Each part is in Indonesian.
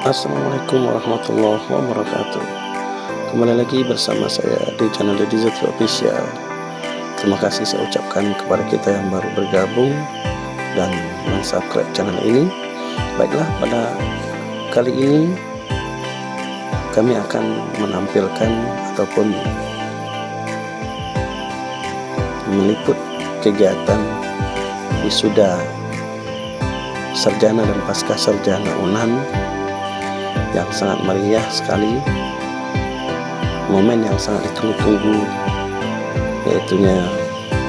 Assalamualaikum warahmatullahi wabarakatuh. Kembali lagi bersama saya di channel Deddy Zetri Official. Terima kasih saya ucapkan kepada kita yang baru bergabung Dan mensubscribe channel ini. Baiklah pada kali ini Kami akan menampilkan ataupun Meliput kegiatan wisuda sarjana dan pasca sarjana UNAN yang sangat meriah sekali. Momen yang sangat ditunggu-tunggu yaitunya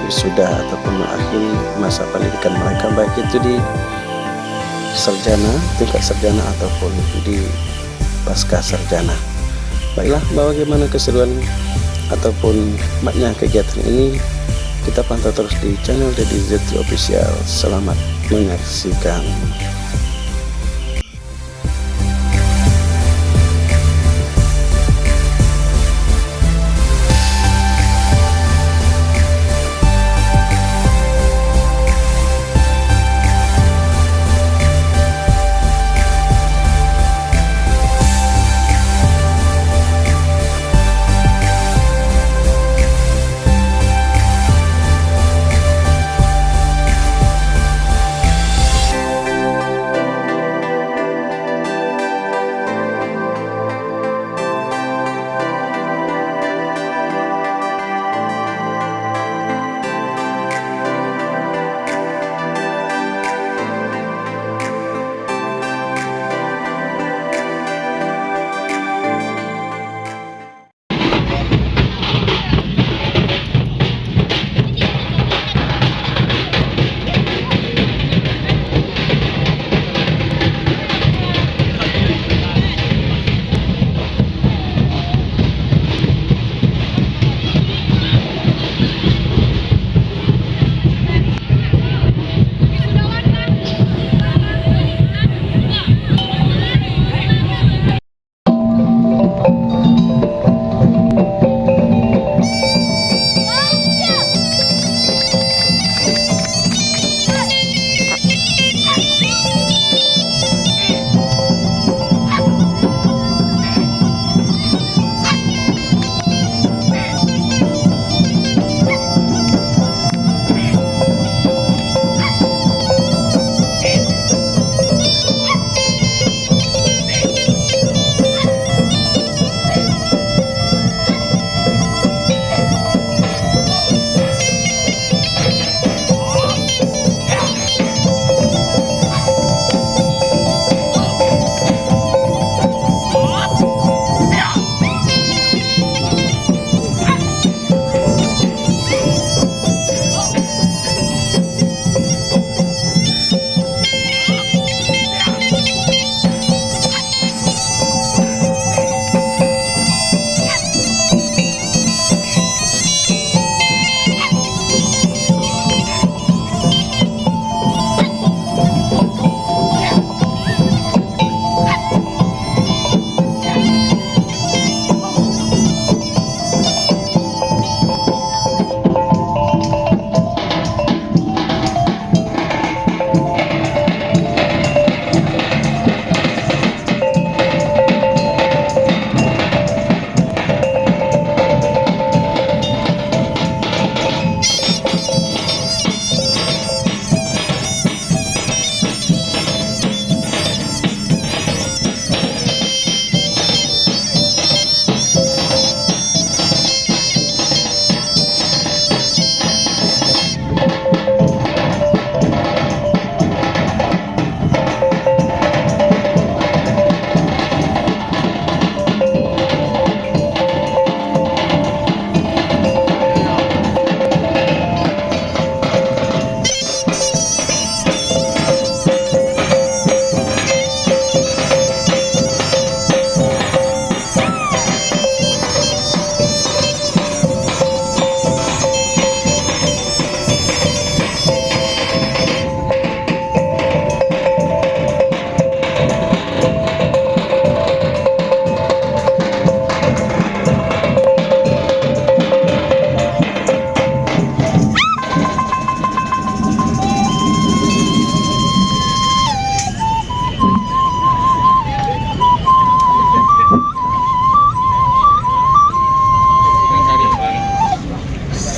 wisuda ataupun mengakhiri masa pendidikan mereka baik itu di sarjana tingkat sarjana ataupun di pasca sarjana. Baiklah bagaimana keseruan ataupun maknya kegiatan ini kita pantau terus di channel Deddy Official. Selamat menyaksikan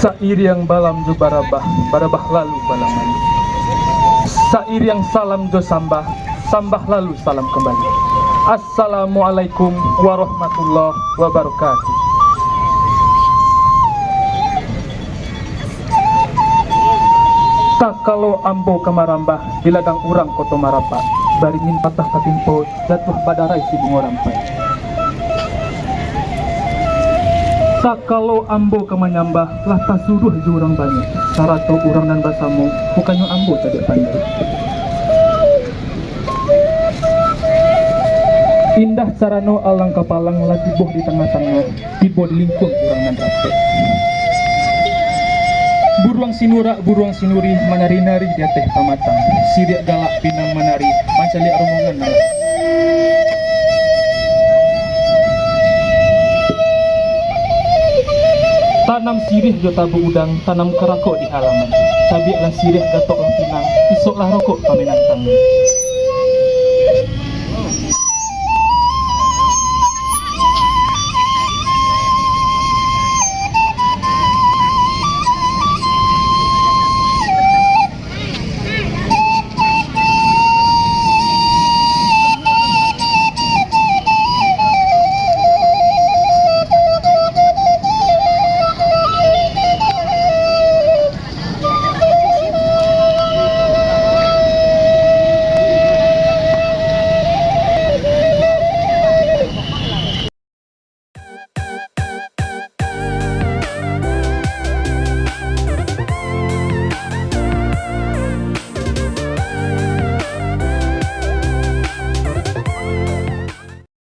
Sairiang balam jo barabah, barabah lalu balaman. Sairiang salam jo sambah, sambah lalu salam kembali. Assalamualaikum warahmatullahi wabarakatuh. Tak kalau ambo kemarambah di ladang urang koto marapa baringin patah katimpo jatuh badarai si bungo rampai Kalau ambo kemanyambah lah tak suruh jurang banyak sarato urang dan basamu bukannya ambo tadi pandai Indah sarano alang kapalang lah tiboh di tengah-tengah tiboh di lingkung urang dan rapi Buruang sinura, buruang sinuri, manari-nari di teh pamatang. Siriak galak pinang manari, pancali rombongan nala. Tanam sirih jo tabu udang, tanam kerakok di halaman. Cabiak lah sirih gatok lah pinang, isok lah rokok pamenang tangan.